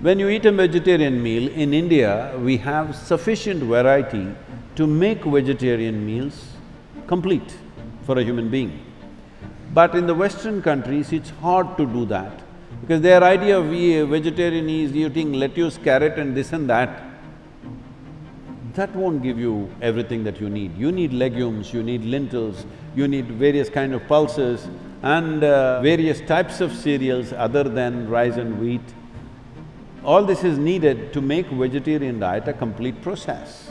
When you eat a vegetarian meal, in India, we have sufficient variety to make vegetarian meals complete for a human being. But in the Western countries, it's hard to do that because their idea of vegetarian is eating lettuce, carrot and this and that. That won't give you everything that you need. You need legumes, you need lentils, you need various kind of pulses and uh, various types of cereals other than rice and wheat. All this is needed to make vegetarian diet a complete process.